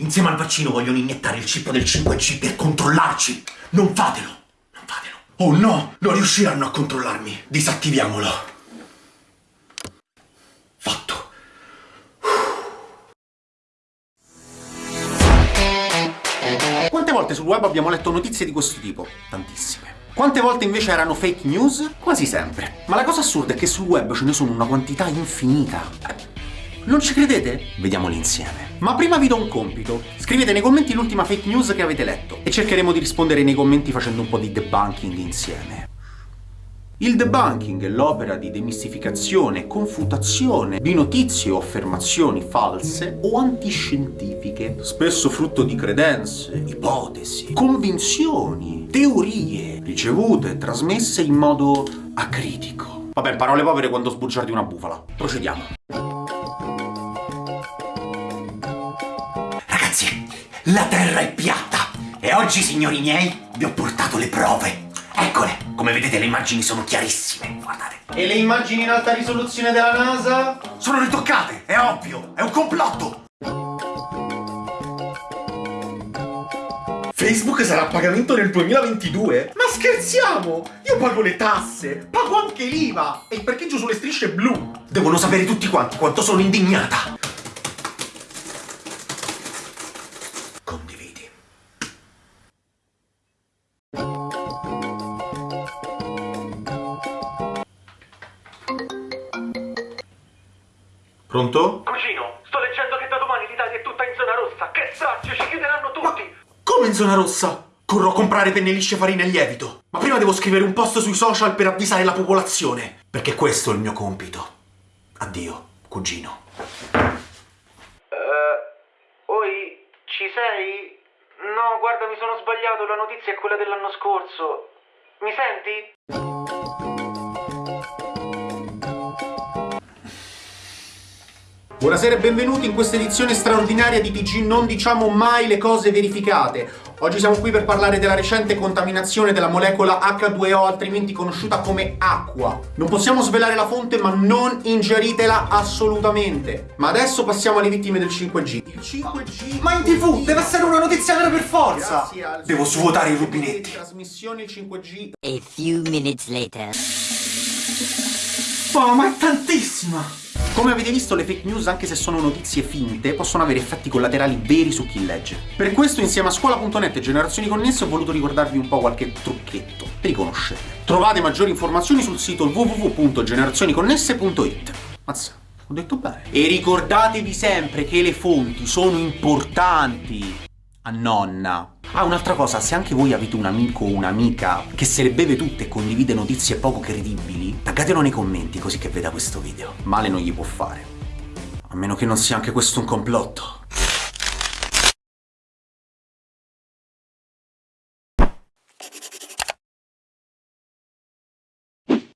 insieme al vaccino vogliono iniettare il chip del 5G per controllarci. Non fatelo, non fatelo. Oh no, non riusciranno a controllarmi. Disattiviamolo. Fatto. Quante volte sul web abbiamo letto notizie di questo tipo? Tantissime. Quante volte invece erano fake news? Quasi sempre. Ma la cosa assurda è che sul web ce ne sono una quantità infinita. Non ci credete? Vediamoli insieme. Ma prima vi do un compito. Scrivete nei commenti l'ultima fake news che avete letto e cercheremo di rispondere nei commenti facendo un po' di debunking insieme. Il debunking è l'opera di demistificazione e confutazione di notizie o affermazioni false o antiscientifiche, spesso frutto di credenze, ipotesi, convinzioni, teorie, ricevute e trasmesse in modo acritico. Vabbè, parole povere quando sbugiardi una bufala. Procediamo. La Terra è piatta. E oggi, signori miei, vi ho portato le prove. Eccole, come vedete le immagini sono chiarissime, guardate. E le immagini in alta risoluzione della NASA? Sono ritoccate, è ovvio, è un complotto. Facebook sarà a pagamento nel 2022? Ma scherziamo! Io pago le tasse, pago anche l'IVA e il parcheggio sulle strisce blu. Devono sapere tutti quanti quanto sono indignata. Pronto? Cugino, sto leggendo che da domani l'Italia è tutta in zona rossa. Che straccio, ci chiuderanno tutti. Come in zona rossa? Corro a comprare penne lisce, farina e lievito. Ma prima devo scrivere un post sui social per avvisare la popolazione. Perché questo è il mio compito. Addio, cugino. Eh, oi, ci sei? No, guarda, mi sono sbagliato, la notizia è quella dell'anno scorso. Mi senti? Buonasera e benvenuti in questa edizione straordinaria di TG Non diciamo mai le cose verificate. Oggi siamo qui per parlare della recente contaminazione della molecola H2O, altrimenti conosciuta come acqua. Non possiamo svelare la fonte, ma non ingeritela assolutamente. Ma adesso passiamo alle vittime del 5G. Il 5G... Ma in tv deve essere una notizia vera per forza! Al Devo svuotare i rubinetti. trasmissione il 5G A few minutes later. Oh, ma è tantissima! Come avete visto, le fake news, anche se sono notizie finte, possono avere effetti collaterali veri su chi legge. Per questo, insieme a scuola.net e generazioni connesse, ho voluto ricordarvi un po' qualche trucchetto per riconoscerle. Trovate maggiori informazioni sul sito www.generazioniconnesse.it. Mazza, ho detto bene. E ricordatevi sempre che le fonti sono importanti. A nonna. Ah, un'altra cosa, se anche voi avete un amico o un'amica che se le beve tutte e condivide notizie poco credibili, taggatelo nei commenti così che veda questo video. Male non gli può fare. A meno che non sia anche questo un complotto.